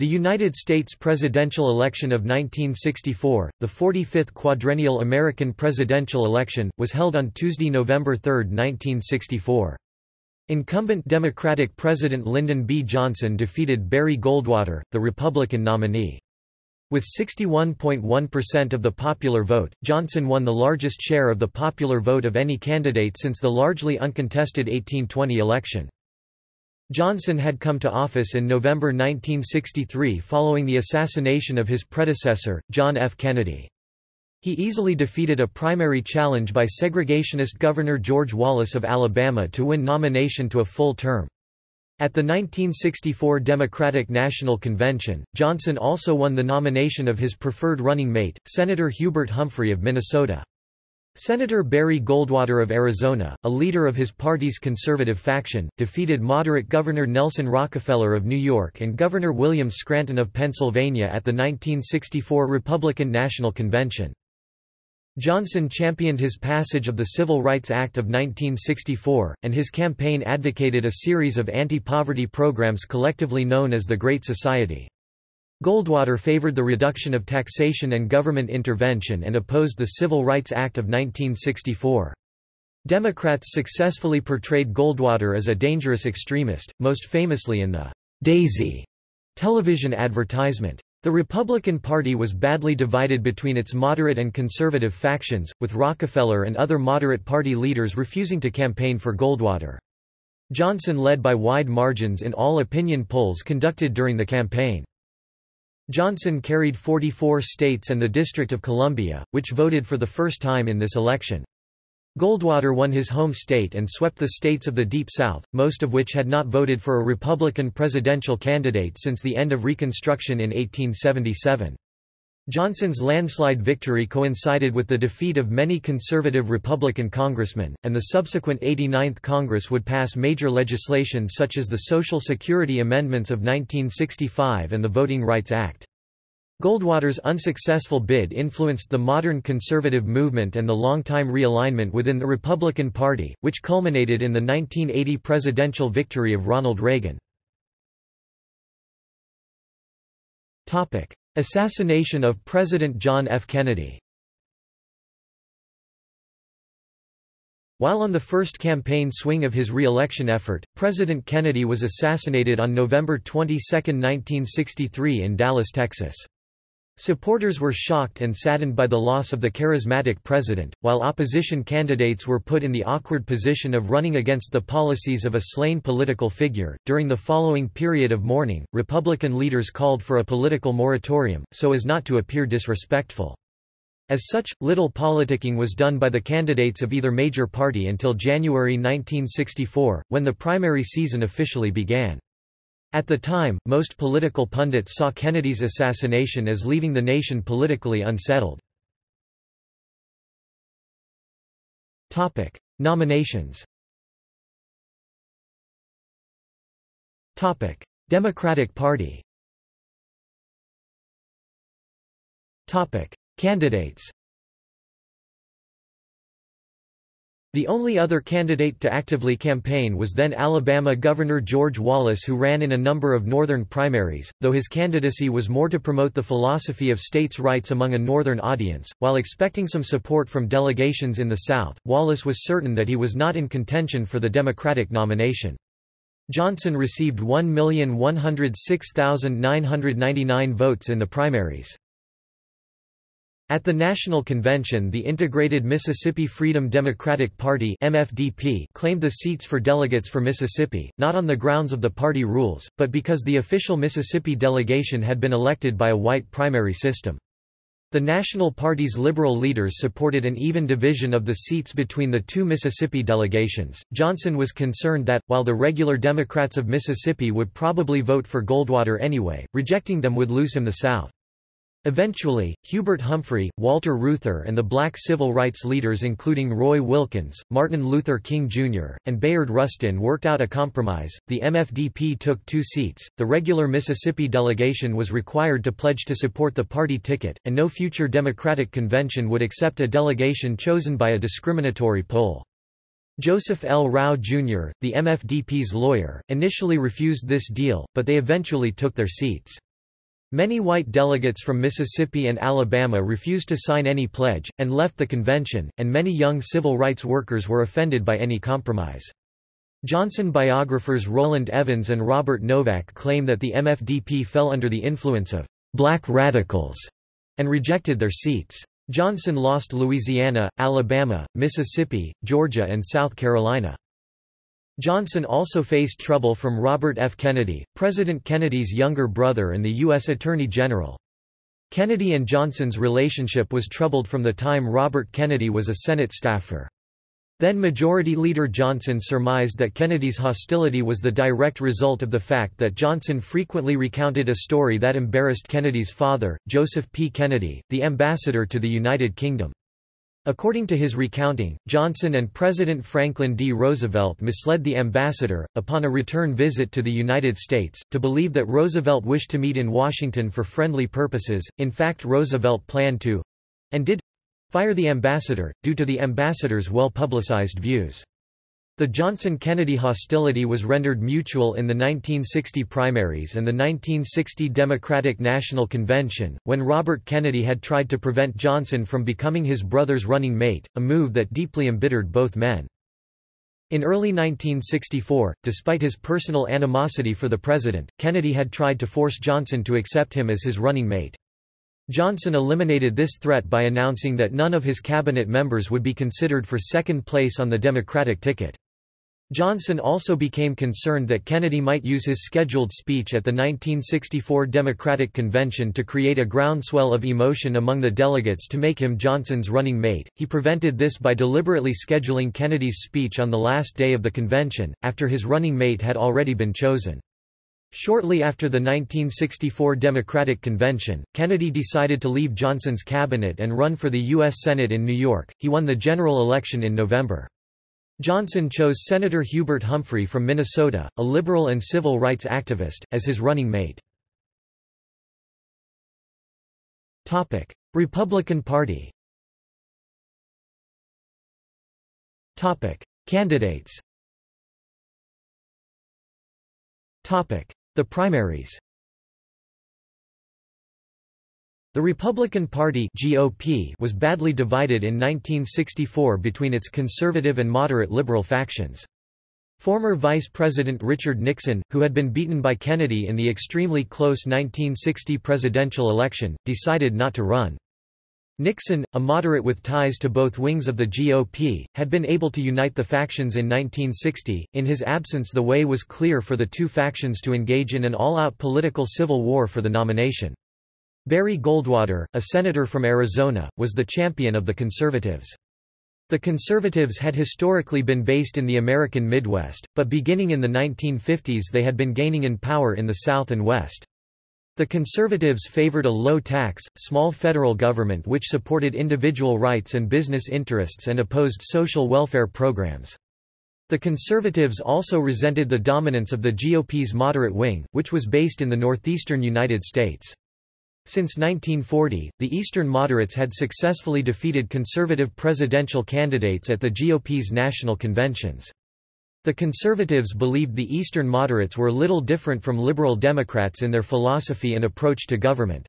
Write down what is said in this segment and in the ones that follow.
The United States presidential election of 1964, the 45th quadrennial American presidential election, was held on Tuesday, November 3, 1964. Incumbent Democratic President Lyndon B. Johnson defeated Barry Goldwater, the Republican nominee. With 61.1% of the popular vote, Johnson won the largest share of the popular vote of any candidate since the largely uncontested 1820 election. Johnson had come to office in November 1963 following the assassination of his predecessor, John F. Kennedy. He easily defeated a primary challenge by segregationist Governor George Wallace of Alabama to win nomination to a full term. At the 1964 Democratic National Convention, Johnson also won the nomination of his preferred running mate, Senator Hubert Humphrey of Minnesota. Senator Barry Goldwater of Arizona, a leader of his party's conservative faction, defeated moderate Governor Nelson Rockefeller of New York and Governor William Scranton of Pennsylvania at the 1964 Republican National Convention. Johnson championed his passage of the Civil Rights Act of 1964, and his campaign advocated a series of anti-poverty programs collectively known as the Great Society. Goldwater favored the reduction of taxation and government intervention and opposed the Civil Rights Act of 1964. Democrats successfully portrayed Goldwater as a dangerous extremist, most famously in the Daisy television advertisement. The Republican Party was badly divided between its moderate and conservative factions, with Rockefeller and other moderate party leaders refusing to campaign for Goldwater. Johnson led by wide margins in all opinion polls conducted during the campaign. Johnson carried 44 states and the District of Columbia, which voted for the first time in this election. Goldwater won his home state and swept the states of the Deep South, most of which had not voted for a Republican presidential candidate since the end of Reconstruction in 1877. Johnson's landslide victory coincided with the defeat of many conservative Republican congressmen, and the subsequent 89th Congress would pass major legislation such as the Social Security Amendments of 1965 and the Voting Rights Act. Goldwater's unsuccessful bid influenced the modern conservative movement and the long-time realignment within the Republican Party, which culminated in the 1980 presidential victory of Ronald Reagan. Assassination of President John F. Kennedy While on the first campaign swing of his re-election effort, President Kennedy was assassinated on November 22, 1963 in Dallas, Texas. Supporters were shocked and saddened by the loss of the charismatic president, while opposition candidates were put in the awkward position of running against the policies of a slain political figure. During the following period of mourning, Republican leaders called for a political moratorium, so as not to appear disrespectful. As such, little politicking was done by the candidates of either major party until January 1964, when the primary season officially began. At the time, most political pundits saw Kennedy's assassination as leaving the nation politically unsettled. Nominations Democratic Party Candidates The only other candidate to actively campaign was then Alabama Governor George Wallace who ran in a number of northern primaries, though his candidacy was more to promote the philosophy of states' rights among a northern audience. While expecting some support from delegations in the South, Wallace was certain that he was not in contention for the Democratic nomination. Johnson received 1,106,999 votes in the primaries. At the National Convention the Integrated Mississippi Freedom Democratic Party MFDP claimed the seats for delegates for Mississippi, not on the grounds of the party rules, but because the official Mississippi delegation had been elected by a white primary system. The National Party's liberal leaders supported an even division of the seats between the two Mississippi delegations. Johnson was concerned that, while the regular Democrats of Mississippi would probably vote for Goldwater anyway, rejecting them would lose him the South. Eventually, Hubert Humphrey, Walter Reuther and the black civil rights leaders including Roy Wilkins, Martin Luther King Jr., and Bayard Rustin worked out a compromise. The MFDP took two seats, the regular Mississippi delegation was required to pledge to support the party ticket, and no future Democratic convention would accept a delegation chosen by a discriminatory poll. Joseph L. Rauh, Jr., the MFDP's lawyer, initially refused this deal, but they eventually took their seats. Many white delegates from Mississippi and Alabama refused to sign any pledge, and left the convention, and many young civil rights workers were offended by any compromise. Johnson biographers Rowland Evans and Robert Novak claim that the MFDP fell under the influence of black radicals and rejected their seats. Johnson lost Louisiana, Alabama, Mississippi, Georgia and South Carolina. Johnson also faced trouble from Robert F. Kennedy, President Kennedy's younger brother and the U.S. Attorney General. Kennedy and Johnson's relationship was troubled from the time Robert Kennedy was a Senate staffer. Then Majority Leader Johnson surmised that Kennedy's hostility was the direct result of the fact that Johnson frequently recounted a story that embarrassed Kennedy's father, Joseph P. Kennedy, the ambassador to the United Kingdom. According to his recounting, Johnson and President Franklin D. Roosevelt misled the ambassador, upon a return visit to the United States, to believe that Roosevelt wished to meet in Washington for friendly purposes. In fact, Roosevelt planned to and did fire the ambassador, due to the ambassador's well-publicized views. The Johnson-Kennedy hostility was rendered mutual in the 1960 primaries and the 1960 Democratic National Convention, when Robert Kennedy had tried to prevent Johnson from becoming his brother's running mate, a move that deeply embittered both men. In early 1964, despite his personal animosity for the president, Kennedy had tried to force Johnson to accept him as his running mate. Johnson eliminated this threat by announcing that none of his cabinet members would be considered for second place on the Democratic ticket. Johnson also became concerned that Kennedy might use his scheduled speech at the 1964 Democratic Convention to create a groundswell of emotion among the delegates to make him Johnson's running mate. He prevented this by deliberately scheduling Kennedy's speech on the last day of the convention, after his running mate had already been chosen. Shortly after the 1964 Democratic Convention, Kennedy decided to leave Johnson's cabinet and run for the U.S. Senate in New York. He won the general election in November. Johnson chose Senator Hubert Humphrey from Minnesota, a liberal and civil rights activist, as his running mate. Topic: Republican Party Topic: Candidates Topic: The primaries The Republican Party GOP was badly divided in 1964 between its conservative and moderate liberal factions. Former Vice President Richard Nixon, who had been beaten by Kennedy in the extremely close 1960 presidential election, decided not to run. Nixon, a moderate with ties to both wings of the GOP, had been able to unite the factions in 1960. In his absence, the way was clear for the two factions to engage in an all out political civil war for the nomination. Barry Goldwater, a senator from Arizona, was the champion of the Conservatives. The Conservatives had historically been based in the American Midwest, but beginning in the 1950s they had been gaining in power in the South and West. The Conservatives favored a low-tax, small federal government which supported individual rights and business interests and opposed social welfare programs. The Conservatives also resented the dominance of the GOP's moderate wing, which was based in the northeastern United States. Since 1940, the Eastern moderates had successfully defeated conservative presidential candidates at the GOP's national conventions. The conservatives believed the Eastern moderates were little different from liberal Democrats in their philosophy and approach to government.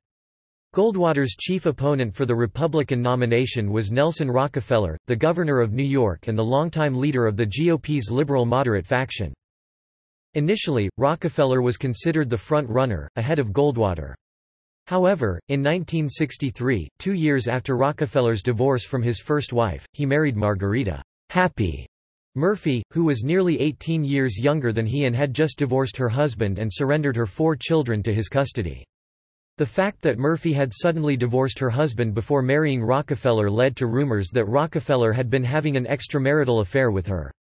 Goldwater's chief opponent for the Republican nomination was Nelson Rockefeller, the governor of New York and the longtime leader of the GOP's liberal-moderate faction. Initially, Rockefeller was considered the front-runner, ahead of Goldwater. However, in 1963, two years after Rockefeller's divorce from his first wife, he married Margaretta Happy Murphy, who was nearly 18 years younger than he and had just divorced her husband and surrendered her four children to his custody. The fact that Murphy had suddenly divorced her husband before marrying Rockefeller led to rumors that Rockefeller had been having an extramarital affair with her.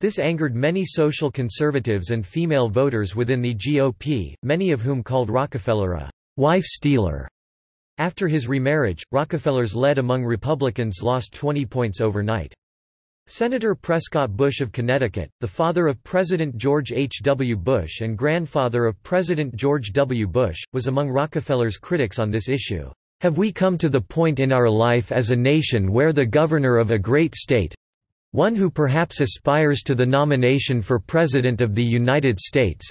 This angered many social conservatives and female voters within the GOP, many of whom called Rockefeller a wife stealer. After his remarriage, Rockefeller's lead among Republicans lost 20 points overnight. Senator Prescott Bush of Connecticut, the father of President George H. W. Bush and grandfather of President George W. Bush, was among Rockefeller's critics on this issue. Have we come to the point in our life as a nation where the governor of a great state—one who perhaps aspires to the nomination for President of the United States,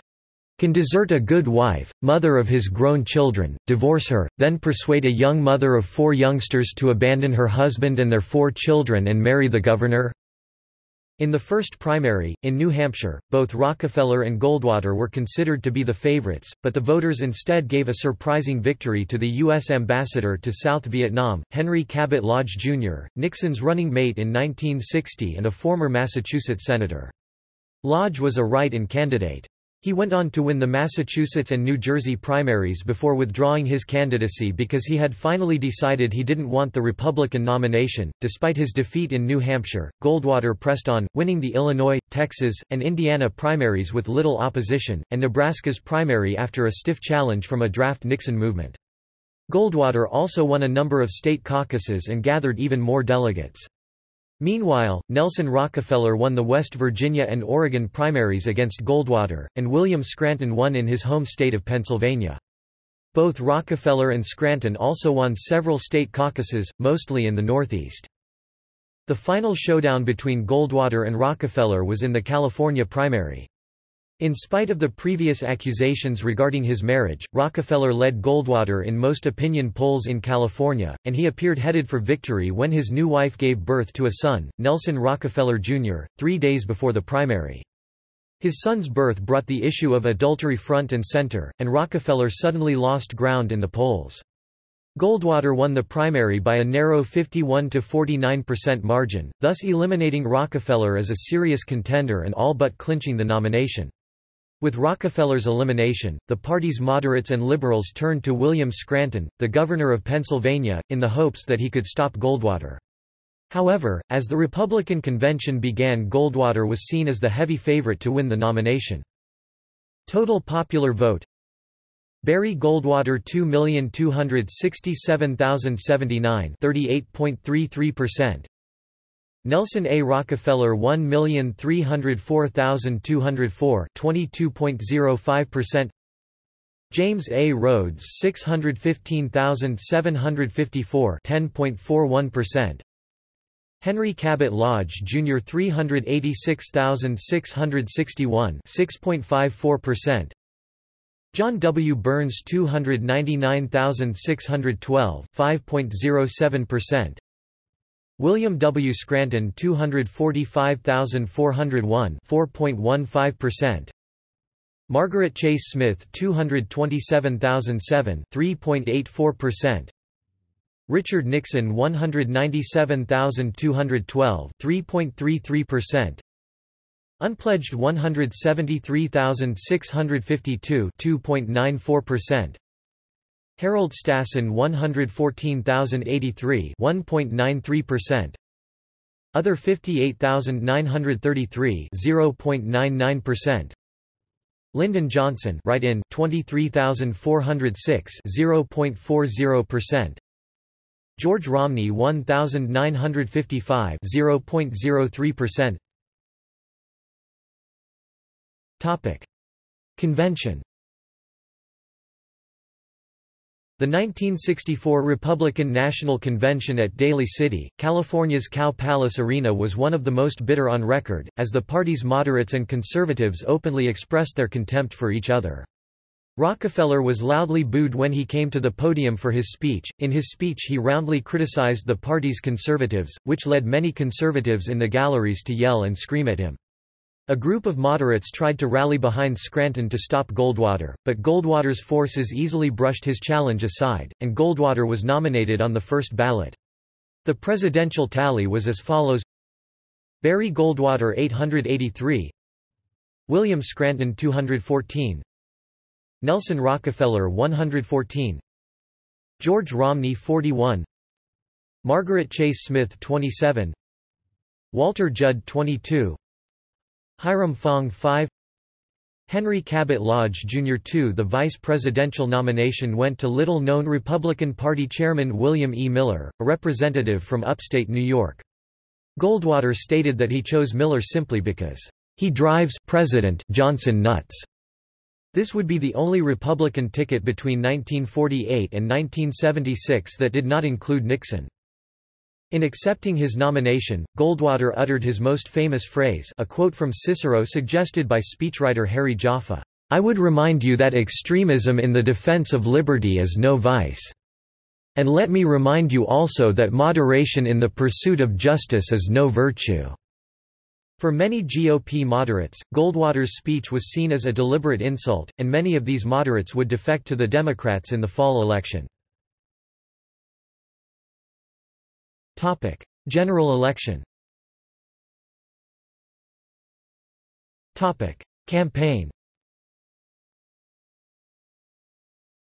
can desert a good wife, mother of his grown children, divorce her, then persuade a young mother of four youngsters to abandon her husband and their four children and marry the governor? In the first primary, in New Hampshire, both Rockefeller and Goldwater were considered to be the favorites, but the voters instead gave a surprising victory to the U.S. ambassador to South Vietnam, Henry Cabot Lodge, Jr., Nixon's running mate in 1960 and a former Massachusetts senator. Lodge was a write-in candidate. He went on to win the Massachusetts and New Jersey primaries before withdrawing his candidacy because he had finally decided he didn't want the Republican nomination. Despite his defeat in New Hampshire, Goldwater pressed on, winning the Illinois, Texas, and Indiana primaries with little opposition, and Nebraska's primary after a stiff challenge from a draft Nixon movement. Goldwater also won a number of state caucuses and gathered even more delegates. Meanwhile, Nelson Rockefeller won the West Virginia and Oregon primaries against Goldwater, and William Scranton won in his home state of Pennsylvania. Both Rockefeller and Scranton also won several state caucuses, mostly in the Northeast. The final showdown between Goldwater and Rockefeller was in the California primary. In spite of the previous accusations regarding his marriage, Rockefeller led Goldwater in most opinion polls in California, and he appeared headed for victory when his new wife gave birth to a son, Nelson Rockefeller Jr., three days before the primary. His son's birth brought the issue of adultery front and center, and Rockefeller suddenly lost ground in the polls. Goldwater won the primary by a narrow 51–49% margin, thus eliminating Rockefeller as a serious contender and all but clinching the nomination. With Rockefeller's elimination, the party's moderates and liberals turned to William Scranton, the governor of Pennsylvania, in the hopes that he could stop Goldwater. However, as the Republican convention began Goldwater was seen as the heavy favorite to win the nomination. Total popular vote Barry Goldwater 2,267,079 38.33% Nelson A. Rockefeller 1,304,204 22.05% James A. Rhodes 615,754 10.41% Henry Cabot Lodge Jr. 386,661 6.54% John W. Burns 299,612 5.07% William W. Scranton 245,401 4.15%. Margaret Chase Smith 227,007 3.84%. Richard Nixon 197,212 3.33%. Unpledged 173,652 2.94%. Harold Stassen 114,083 1.93%. Other 58,933 0.99%. Lyndon Johnson write-in 23,406 0.40%. George Romney 1,955 0.03%. Topic: Convention The 1964 Republican National Convention at Daly City, California's Cow Palace Arena was one of the most bitter on record, as the party's moderates and conservatives openly expressed their contempt for each other. Rockefeller was loudly booed when he came to the podium for his speech. In his speech, he roundly criticized the party's conservatives, which led many conservatives in the galleries to yell and scream at him. A group of moderates tried to rally behind Scranton to stop Goldwater, but Goldwater's forces easily brushed his challenge aside, and Goldwater was nominated on the first ballot. The presidential tally was as follows. Barry Goldwater 883 William Scranton 214 Nelson Rockefeller 114 George Romney 41 Margaret Chase Smith 27 Walter Judd 22 Hiram Fong 5 Henry Cabot Lodge Jr. 2 The vice presidential nomination went to little-known Republican Party chairman William E. Miller, a representative from upstate New York. Goldwater stated that he chose Miller simply because, "...he drives President Johnson nuts." This would be the only Republican ticket between 1948 and 1976 that did not include Nixon. In accepting his nomination, Goldwater uttered his most famous phrase a quote from Cicero suggested by speechwriter Harry Jaffa, I would remind you that extremism in the defense of liberty is no vice. And let me remind you also that moderation in the pursuit of justice is no virtue." For many GOP moderates, Goldwater's speech was seen as a deliberate insult, and many of these moderates would defect to the Democrats in the fall election. General election Topic: Campaign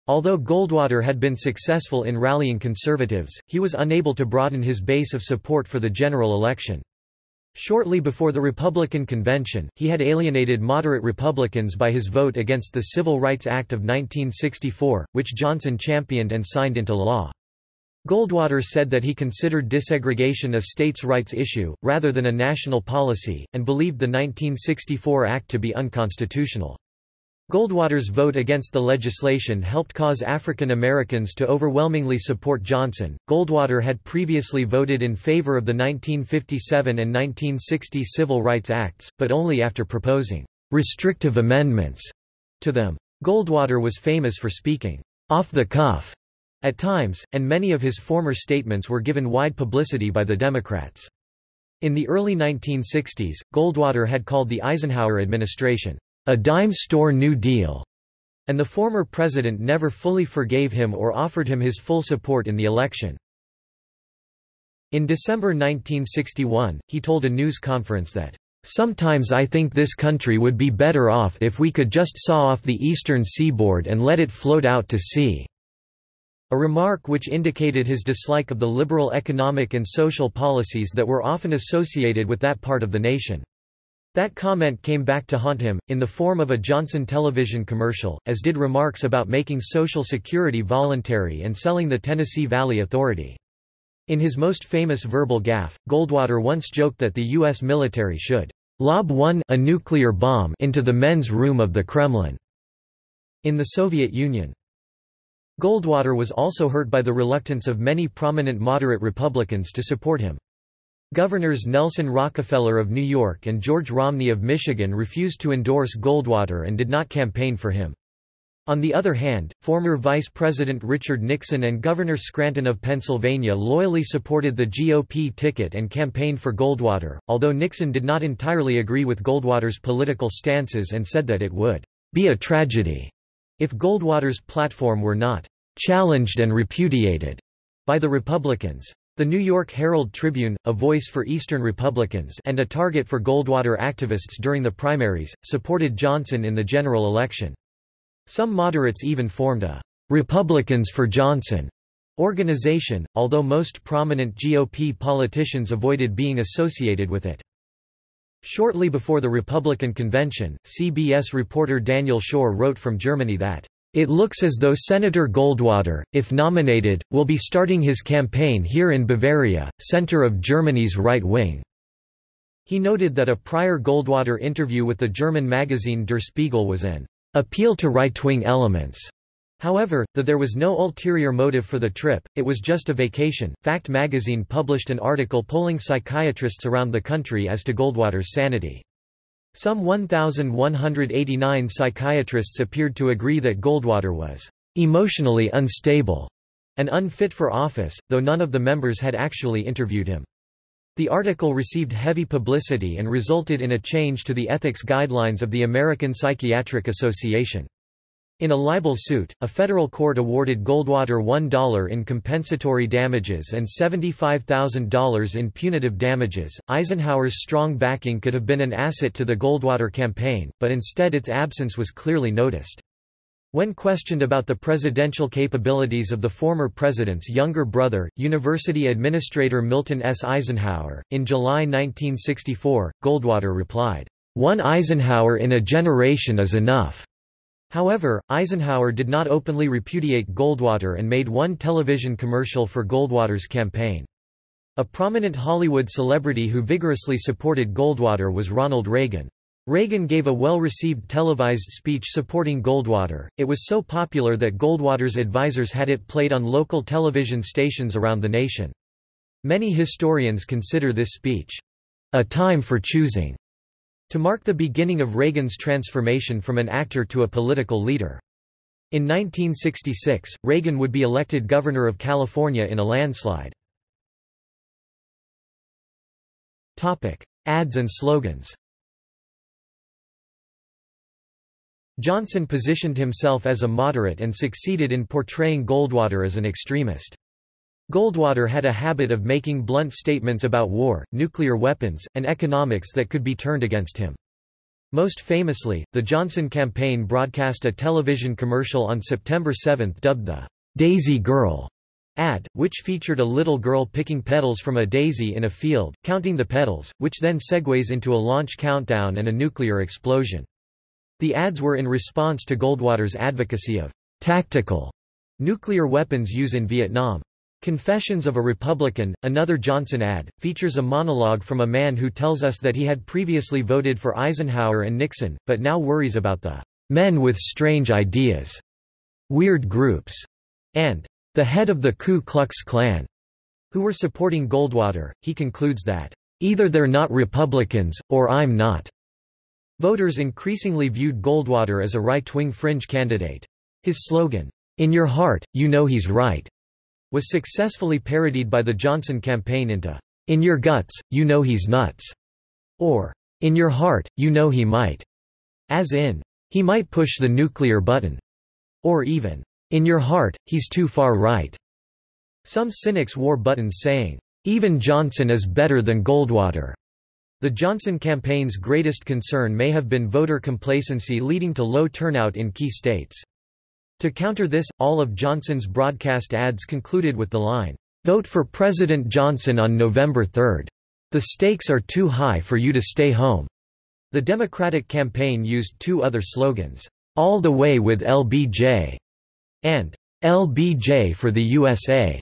Although Goldwater had been successful in rallying conservatives, he was unable to broaden his base of support for the general election. Shortly before the Republican convention, he had alienated moderate Republicans by his vote against the Civil Rights Act of 1964, which Johnson championed and signed into law. Goldwater said that he considered desegregation a states' rights issue, rather than a national policy, and believed the 1964 Act to be unconstitutional. Goldwater's vote against the legislation helped cause African Americans to overwhelmingly support Johnson. Goldwater had previously voted in favor of the 1957 and 1960 Civil Rights Acts, but only after proposing restrictive amendments to them. Goldwater was famous for speaking off the cuff at times, and many of his former statements were given wide publicity by the Democrats. In the early 1960s, Goldwater had called the Eisenhower administration a dime store New Deal, and the former president never fully forgave him or offered him his full support in the election. In December 1961, he told a news conference that, "...sometimes I think this country would be better off if we could just saw off the eastern seaboard and let it float out to sea." A remark which indicated his dislike of the liberal economic and social policies that were often associated with that part of the nation. That comment came back to haunt him, in the form of a Johnson television commercial, as did remarks about making Social Security voluntary and selling the Tennessee Valley Authority. In his most famous verbal gaffe, Goldwater once joked that the U.S. military should lob one a nuclear bomb into the men's room of the Kremlin in the Soviet Union. Goldwater was also hurt by the reluctance of many prominent moderate Republicans to support him. Governors Nelson Rockefeller of New York and George Romney of Michigan refused to endorse Goldwater and did not campaign for him. On the other hand, former Vice President Richard Nixon and Governor Scranton of Pennsylvania loyally supported the GOP ticket and campaigned for Goldwater, although Nixon did not entirely agree with Goldwater's political stances and said that it would be a tragedy if Goldwater's platform were not challenged and repudiated by the Republicans. The New York Herald Tribune, a voice for Eastern Republicans and a target for Goldwater activists during the primaries, supported Johnson in the general election. Some moderates even formed a Republicans for Johnson organization, although most prominent GOP politicians avoided being associated with it. Shortly before the Republican convention, CBS reporter Daniel Schorr wrote from Germany that it looks as though Senator Goldwater, if nominated, will be starting his campaign here in Bavaria, center of Germany's right wing. He noted that a prior Goldwater interview with the German magazine Der Spiegel was an appeal to right-wing elements. However, though there was no ulterior motive for the trip, it was just a vacation. Fact magazine published an article polling psychiatrists around the country as to Goldwater's sanity. Some 1,189 psychiatrists appeared to agree that Goldwater was emotionally unstable and unfit for office, though none of the members had actually interviewed him. The article received heavy publicity and resulted in a change to the ethics guidelines of the American Psychiatric Association. In a libel suit, a federal court awarded Goldwater $1 in compensatory damages and $75,000 in punitive damages. Eisenhower's strong backing could have been an asset to the Goldwater campaign, but instead its absence was clearly noticed. When questioned about the presidential capabilities of the former president's younger brother, University Administrator Milton S. Eisenhower, in July 1964, Goldwater replied, One Eisenhower in a generation is enough. However, Eisenhower did not openly repudiate Goldwater and made one television commercial for Goldwater's campaign. A prominent Hollywood celebrity who vigorously supported Goldwater was Ronald Reagan. Reagan gave a well-received televised speech supporting Goldwater. It was so popular that Goldwater's advisers had it played on local television stations around the nation. Many historians consider this speech, a time for choosing, to mark the beginning of Reagan's transformation from an actor to a political leader. In 1966, Reagan would be elected governor of California in a landslide. Topic: Ads and slogans Johnson positioned himself as a moderate and succeeded in portraying Goldwater as an extremist. Goldwater had a habit of making blunt statements about war, nuclear weapons, and economics that could be turned against him. Most famously, the Johnson campaign broadcast a television commercial on September 7 dubbed the Daisy Girl ad, which featured a little girl picking petals from a daisy in a field, counting the petals, which then segues into a launch countdown and a nuclear explosion. The ads were in response to Goldwater's advocacy of tactical nuclear weapons use in Vietnam. Confessions of a Republican, another Johnson ad, features a monologue from a man who tells us that he had previously voted for Eisenhower and Nixon, but now worries about the men with strange ideas, weird groups, and the head of the Ku Klux Klan, who were supporting Goldwater. He concludes that either they're not Republicans, or I'm not. Voters increasingly viewed Goldwater as a right-wing fringe candidate. His slogan, "'In your heart, you know he's right' was successfully parodied by the Johnson campaign into, "'In your guts, you know he's nuts' or "'In your heart, you know he might' as in, "'He might push the nuclear button' or even, "'In your heart, he's too far right'. Some cynics wore buttons saying, "'Even Johnson is better than Goldwater' The Johnson campaign's greatest concern may have been voter complacency leading to low turnout in key states. To counter this, all of Johnson's broadcast ads concluded with the line, "'Vote for President Johnson on November 3. The stakes are too high for you to stay home." The Democratic campaign used two other slogans, "'All the Way with LBJ' and "'LBJ for the USA'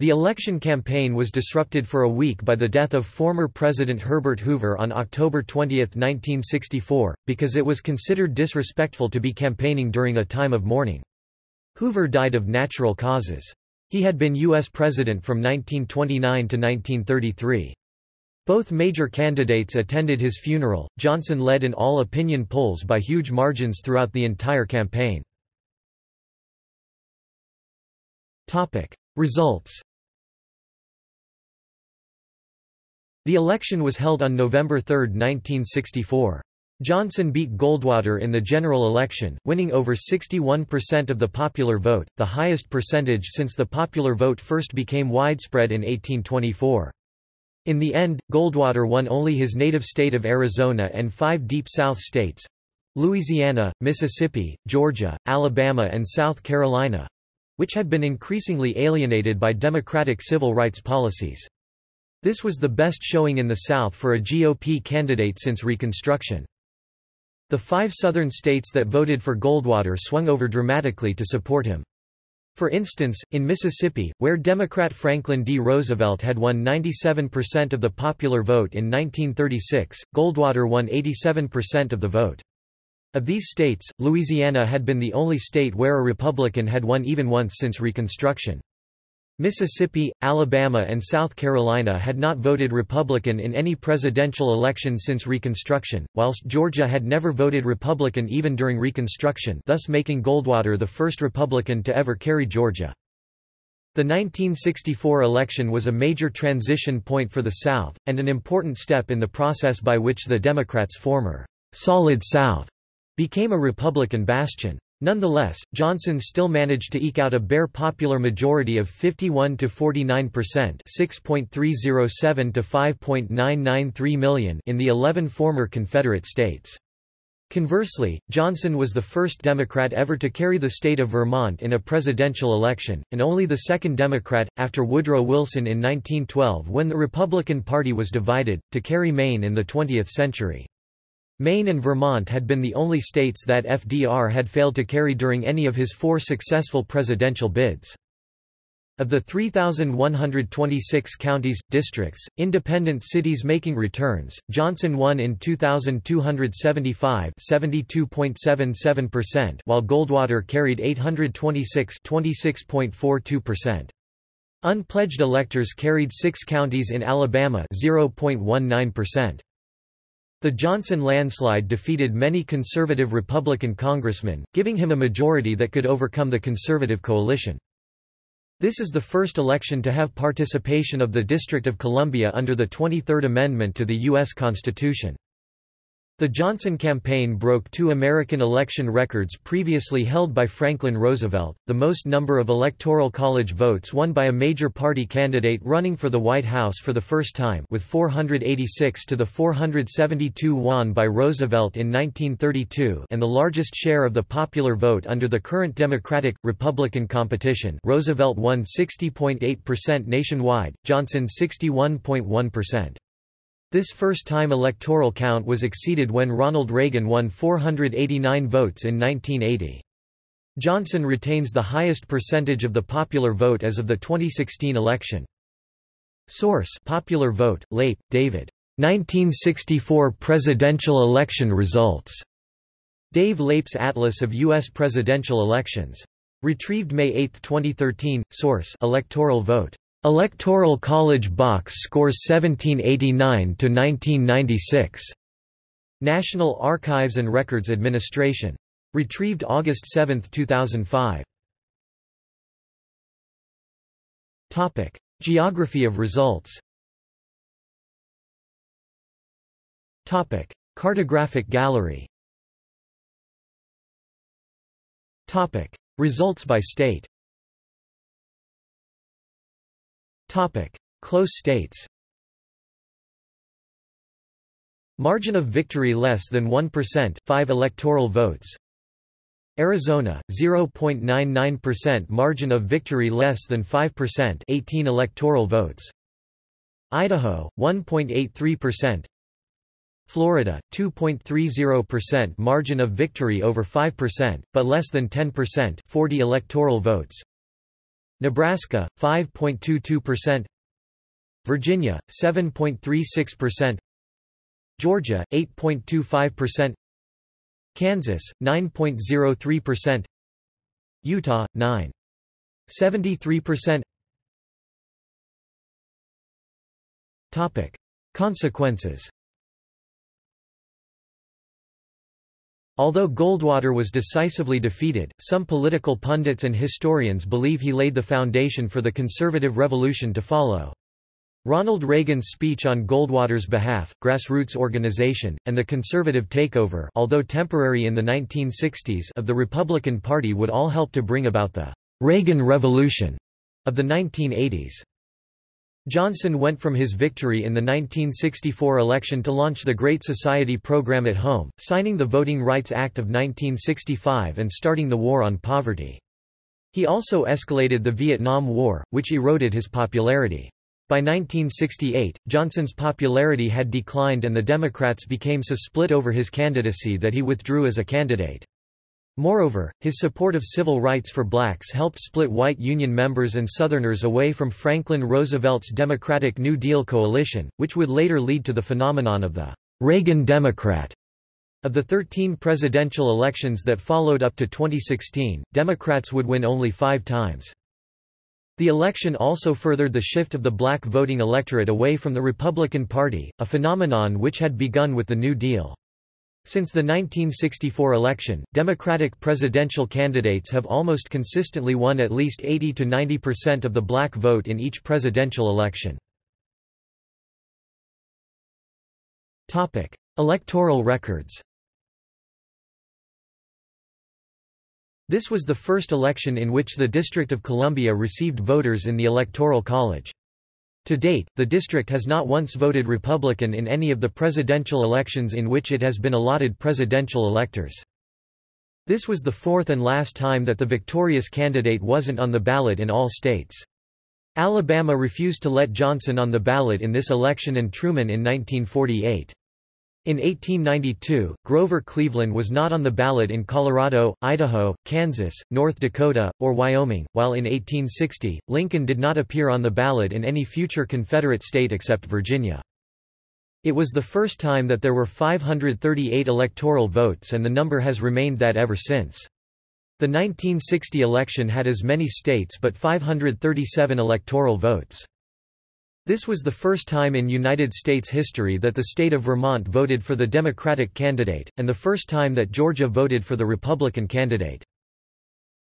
The election campaign was disrupted for a week by the death of former President Herbert Hoover on October 20, 1964, because it was considered disrespectful to be campaigning during a time of mourning. Hoover died of natural causes. He had been U.S. President from 1929 to 1933. Both major candidates attended his funeral. Johnson led in all opinion polls by huge margins throughout the entire campaign. Topic: Results The election was held on November 3, 1964. Johnson beat Goldwater in the general election, winning over 61% of the popular vote, the highest percentage since the popular vote first became widespread in 1824. In the end, Goldwater won only his native state of Arizona and five Deep South states—Louisiana, Mississippi, Georgia, Alabama and South Carolina—which had been increasingly alienated by Democratic civil rights policies. This was the best showing in the South for a GOP candidate since Reconstruction. The five Southern states that voted for Goldwater swung over dramatically to support him. For instance, in Mississippi, where Democrat Franklin D. Roosevelt had won 97% of the popular vote in 1936, Goldwater won 87% of the vote. Of these states, Louisiana had been the only state where a Republican had won even once since Reconstruction. Mississippi, Alabama and South Carolina had not voted Republican in any presidential election since Reconstruction, whilst Georgia had never voted Republican even during Reconstruction thus making Goldwater the first Republican to ever carry Georgia. The 1964 election was a major transition point for the South, and an important step in the process by which the Democrats' former «Solid South» became a Republican bastion. Nonetheless, Johnson still managed to eke out a bare popular majority of 51 to 49 percent (6.307 to 5.993 million) in the 11 former Confederate states. Conversely, Johnson was the first Democrat ever to carry the state of Vermont in a presidential election, and only the second Democrat, after Woodrow Wilson in 1912 when the Republican Party was divided, to carry Maine in the 20th century. Maine and Vermont had been the only states that FDR had failed to carry during any of his four successful presidential bids. Of the 3,126 counties, districts, independent cities making returns, Johnson won in 2,275 72.77%, while Goldwater carried 826 26.42%. Unpledged electors carried six counties in Alabama 0.19%. The Johnson landslide defeated many conservative Republican congressmen, giving him a majority that could overcome the conservative coalition. This is the first election to have participation of the District of Columbia under the 23rd Amendment to the U.S. Constitution. The Johnson campaign broke two American election records previously held by Franklin Roosevelt, the most number of Electoral College votes won by a major party candidate running for the White House for the first time with 486 to the 472 won by Roosevelt in 1932 and the largest share of the popular vote under the current Democratic-Republican competition Roosevelt won 60.8% nationwide, Johnson 61.1%. This first-time electoral count was exceeded when Ronald Reagan won 489 votes in 1980. Johnson retains the highest percentage of the popular vote as of the 2016 election. Source Popular Vote, Leip, David. 1964 presidential election results. Dave Leip's Atlas of U.S. presidential elections. Retrieved May 8, 2013. Source Electoral Vote. Electoral College box scores 1789 to 1996. National Archives and Records Administration. Retrieved August 7, 2005. Topic: Geography of results. Topic: Cartographic gallery. Topic: Results by state. Topic: Close states. Margin of victory less than 1%, 5 electoral votes. Arizona 0.99% margin of victory less than 5%, 18 electoral votes. Idaho 1.83%. Florida 2.30% margin of victory over 5%, but less than 10%, 40 electoral votes. Nebraska 5.22% Virginia 7.36% Georgia 8.25% Kansas 9.03% Utah 9.73% Topic. Consequences Although Goldwater was decisively defeated, some political pundits and historians believe he laid the foundation for the conservative revolution to follow. Ronald Reagan's speech on Goldwater's behalf, grassroots organization, and the conservative takeover although temporary in the 1960s of the Republican Party would all help to bring about the Reagan Revolution of the 1980s. Johnson went from his victory in the 1964 election to launch the Great Society program at home, signing the Voting Rights Act of 1965 and starting the War on Poverty. He also escalated the Vietnam War, which eroded his popularity. By 1968, Johnson's popularity had declined and the Democrats became so split over his candidacy that he withdrew as a candidate. Moreover, his support of civil rights for blacks helped split white Union members and Southerners away from Franklin Roosevelt's Democratic New Deal coalition, which would later lead to the phenomenon of the Reagan Democrat. Of the 13 presidential elections that followed up to 2016, Democrats would win only five times. The election also furthered the shift of the black voting electorate away from the Republican Party, a phenomenon which had begun with the New Deal. Since the 1964 election, Democratic presidential candidates have almost consistently won at least 80 to 90% of the black vote in each presidential election. Topic: Electoral records. This was the first election in which the District of Columbia received voters in the Electoral College. To date, the district has not once voted Republican in any of the presidential elections in which it has been allotted presidential electors. This was the fourth and last time that the victorious candidate wasn't on the ballot in all states. Alabama refused to let Johnson on the ballot in this election and Truman in 1948. In 1892, Grover Cleveland was not on the ballot in Colorado, Idaho, Kansas, North Dakota, or Wyoming, while in 1860, Lincoln did not appear on the ballot in any future Confederate state except Virginia. It was the first time that there were 538 electoral votes and the number has remained that ever since. The 1960 election had as many states but 537 electoral votes. This was the first time in United States history that the state of Vermont voted for the Democratic candidate, and the first time that Georgia voted for the Republican candidate.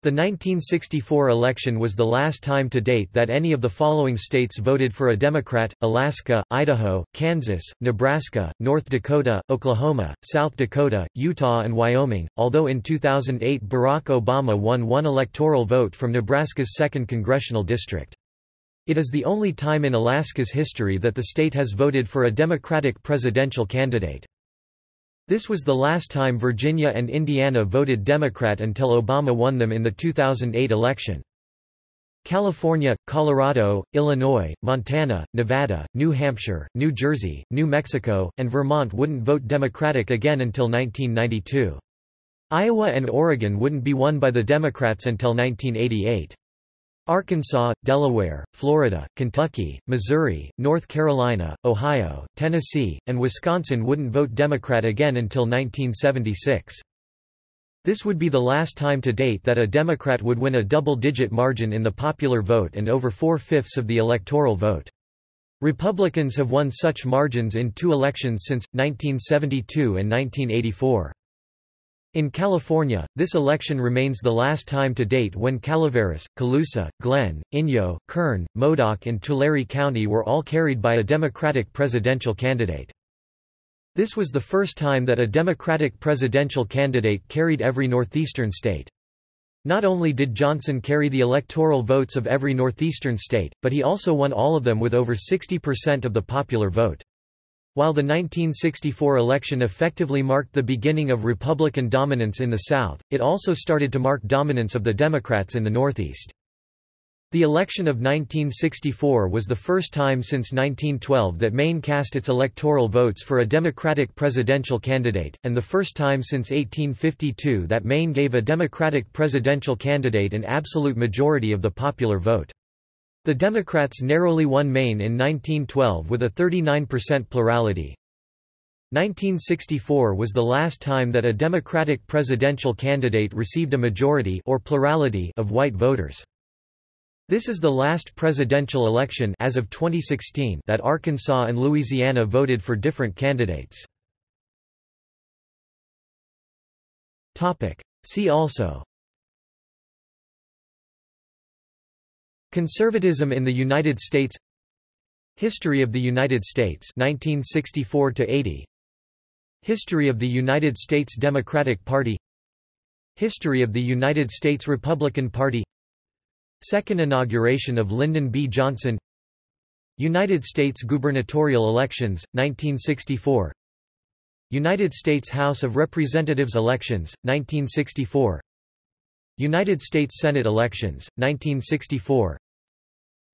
The 1964 election was the last time to date that any of the following states voted for a Democrat, Alaska, Idaho, Kansas, Nebraska, North Dakota, Oklahoma, South Dakota, Utah and Wyoming, although in 2008 Barack Obama won one electoral vote from Nebraska's 2nd Congressional District. It is the only time in Alaska's history that the state has voted for a Democratic presidential candidate. This was the last time Virginia and Indiana voted Democrat until Obama won them in the 2008 election. California, Colorado, Illinois, Montana, Nevada, New Hampshire, New Jersey, New Mexico, and Vermont wouldn't vote Democratic again until 1992. Iowa and Oregon wouldn't be won by the Democrats until 1988. Arkansas, Delaware, Florida, Kentucky, Missouri, North Carolina, Ohio, Tennessee, and Wisconsin wouldn't vote Democrat again until 1976. This would be the last time to date that a Democrat would win a double-digit margin in the popular vote and over four-fifths of the electoral vote. Republicans have won such margins in two elections since, 1972 and 1984. In California, this election remains the last time to date when Calaveras, Colusa, Glenn, Inyo, Kern, Modoc and Tulare County were all carried by a Democratic presidential candidate. This was the first time that a Democratic presidential candidate carried every northeastern state. Not only did Johnson carry the electoral votes of every northeastern state, but he also won all of them with over 60% of the popular vote. While the 1964 election effectively marked the beginning of Republican dominance in the South, it also started to mark dominance of the Democrats in the Northeast. The election of 1964 was the first time since 1912 that Maine cast its electoral votes for a Democratic presidential candidate, and the first time since 1852 that Maine gave a Democratic presidential candidate an absolute majority of the popular vote. The Democrats narrowly won Maine in 1912 with a 39% plurality. 1964 was the last time that a Democratic presidential candidate received a majority or plurality of white voters. This is the last presidential election as of 2016 that Arkansas and Louisiana voted for different candidates. Topic: See also Conservatism in the United States History of the United States 1964 80 History of the United States Democratic Party History of the United States Republican Party Second inauguration of Lyndon B. Johnson United States gubernatorial elections, 1964 United States House of Representatives elections, 1964 United States Senate elections, 1964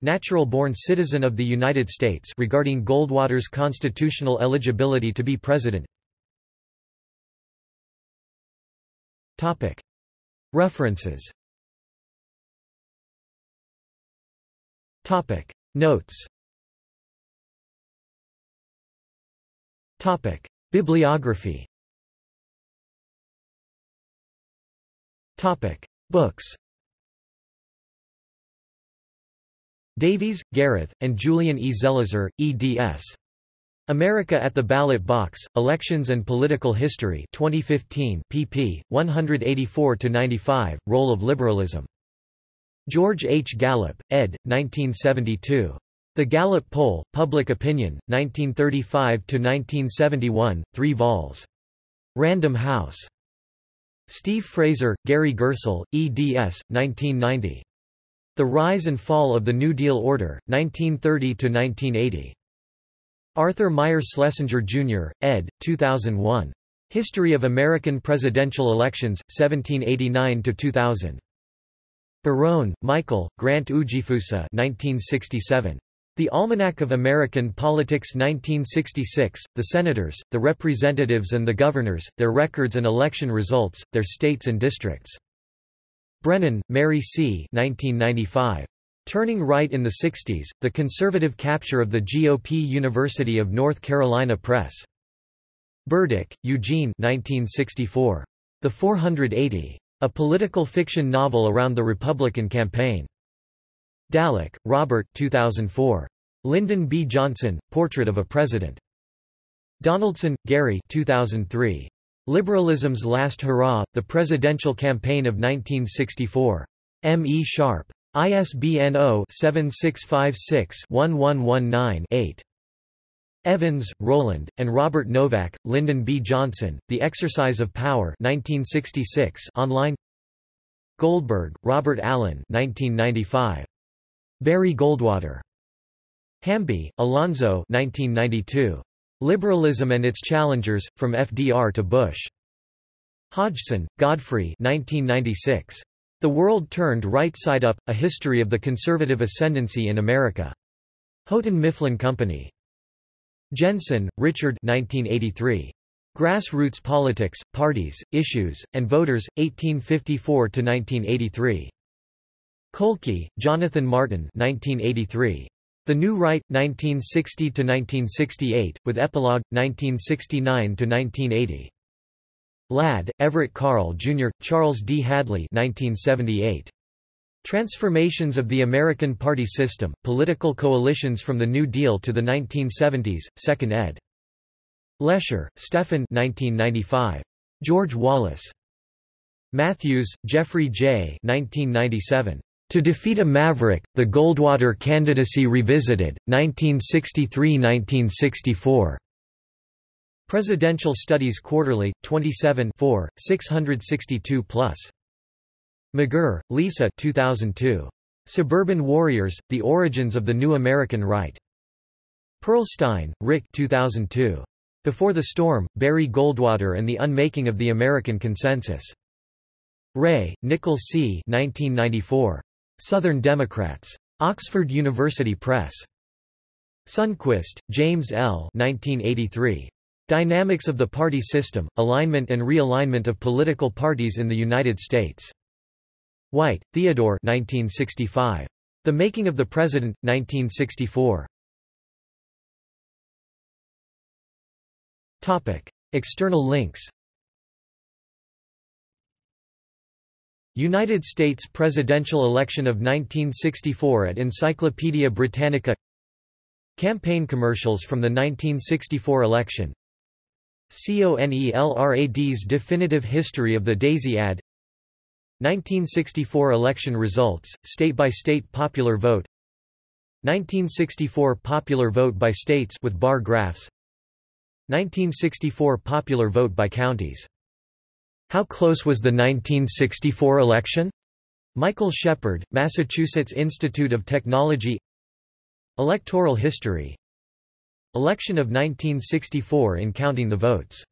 Natural-born citizen of the United States regarding Goldwater's constitutional eligibility to be president. References. Notes. Bibliography Books Davies, Gareth, and Julian E. Zelizer, eds. America at the Ballot Box, Elections and Political History 2015 pp. 184–95, Role of Liberalism. George H. Gallup, ed. 1972. The Gallup Poll, Public Opinion, 1935–1971, 3 vols. Random House. Steve Fraser, Gary Gerstle, eds. 1990. The Rise and Fall of the New Deal Order, 1930–1980. Arthur Meier Schlesinger, Jr., ed., 2001. History of American Presidential Elections, 1789–2000. Barone, Michael, Grant Ujifusa 1967. The Almanac of American Politics 1966, The Senators, the Representatives and the Governors, Their Records and Election Results, Their States and Districts. Brennan, Mary C. 1995. Turning Right in the 60s, The Conservative Capture of the GOP University of North Carolina Press. Burdick, Eugene 1964. The 480. A political fiction novel around the Republican campaign. Dallek, Robert 2004. Lyndon B. Johnson, Portrait of a President. Donaldson, Gary 2003. Liberalism's Last Hurrah, The Presidential Campaign of 1964. M. E. Sharpe. ISBN 0-7656-1119-8. Evans, Rowland, and Robert Novak, Lyndon B. Johnson, The Exercise of Power 1966 online Goldberg, Robert Allen 1995. Barry Goldwater. Hamby, Alonzo 1992. Liberalism and Its Challengers, From FDR to Bush. Hodgson, Godfrey 1996. The World Turned Right Side Up, A History of the Conservative Ascendancy in America. Houghton Mifflin Company. Jensen, Richard 1983. Grassroots Politics, Parties, Issues, and Voters, 1854–1983. Kolkey, Jonathan Martin 1983. The New Right, 1960–1968, with Epilogue, 1969–1980. Ladd, Everett Carl, Jr., Charles D. Hadley 1978. Transformations of the American Party System, Political Coalitions from the New Deal to the 1970s, 2nd ed. Lesher, Stephen 1995. George Wallace. Matthews, Jeffrey J. 1997. To Defeat a Maverick, The Goldwater Candidacy Revisited, 1963–1964. Presidential Studies Quarterly, 27 662 plus. McGirr, Lisa 2002. Suburban Warriors, The Origins of the New American Right. Perlstein, Rick 2002. Before the Storm, Barry Goldwater and the Unmaking of the American Consensus. Rae, Nicol C. 1994. Southern Democrats. Oxford University Press. Sundquist, James L. 1983. Dynamics of the Party System, Alignment and Realignment of Political Parties in the United States. White, Theodore 1965. The Making of the President, 1964. External links United States presidential election of 1964 at Encyclopaedia Britannica. Campaign commercials from the 1964 election. CONELRAD's definitive history of the Daisy ad. 1964 election results, state-by-state -state popular vote. 1964 popular vote by states with bar graphs. 1964 popular vote by counties how close was the 1964 election? Michael Shepard, Massachusetts Institute of Technology. Electoral history. Election of 1964 in counting the votes